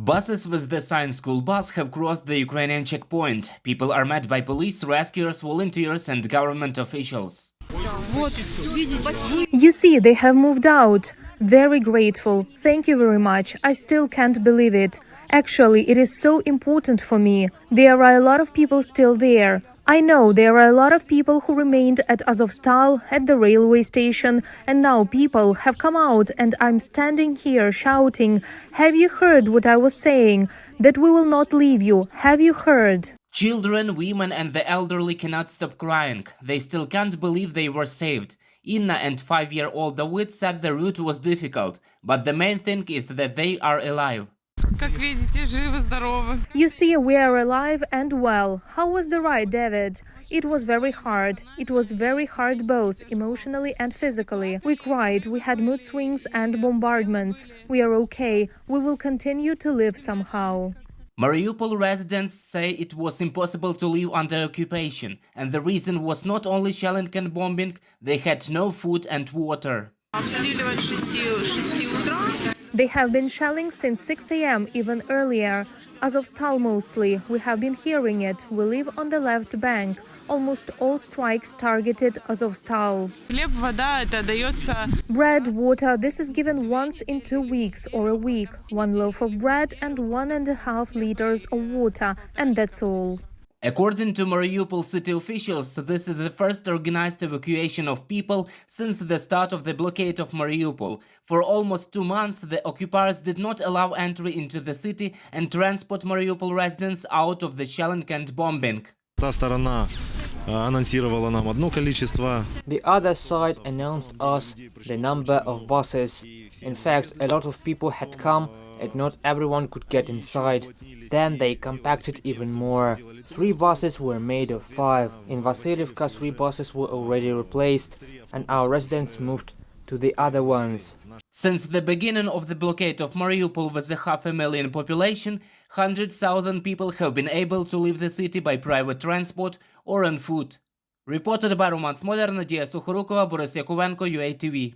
Buses with the sign school bus have crossed the Ukrainian checkpoint. People are met by police, rescuers, volunteers and government officials. You see, they have moved out. Very grateful. Thank you very much. I still can't believe it. Actually, it is so important for me. There are a lot of people still there. I know there are a lot of people who remained at Azovstal, at the railway station, and now people have come out and I'm standing here shouting, Have you heard what I was saying? That we will not leave you. Have you heard? Children, women, and the elderly cannot stop crying. They still can't believe they were saved. Inna and five year old David said the route was difficult, but the main thing is that they are alive. You see, we are alive and well. How was the ride, David? It was very hard. It was very hard both emotionally and physically. We cried, we had mood swings and bombardments. We are okay. We will continue to live somehow. Mariupol residents say it was impossible to live under occupation, and the reason was not only shelling and bombing, they had no food and water. They have been shelling since 6 a.m., even earlier. Azovstal mostly. We have been hearing it. We live on the left bank. Almost all strikes targeted Azovstal. Bread, water. This is given once in two weeks or a week. One loaf of bread and one and a half liters of water. And that's all. According to Mariupol city officials, this is the first organized evacuation of people since the start of the blockade of Mariupol. For almost two months, the occupiers did not allow entry into the city and transport Mariupol residents out of the shelling and bombing. The other side announced us the number of buses. In fact, a lot of people had come and not everyone could get inside. Then they compacted even more. Three buses were made of five. In Vasilievka, three buses were already replaced and our residents moved to the other ones. Since the beginning of the blockade of Mariupol with a half a million population, 100,000 people have been able to leave the city by private transport or on foot. Reported by Roman Smoler, Nadia Sukharukova, Boris Yakovenko, UATV.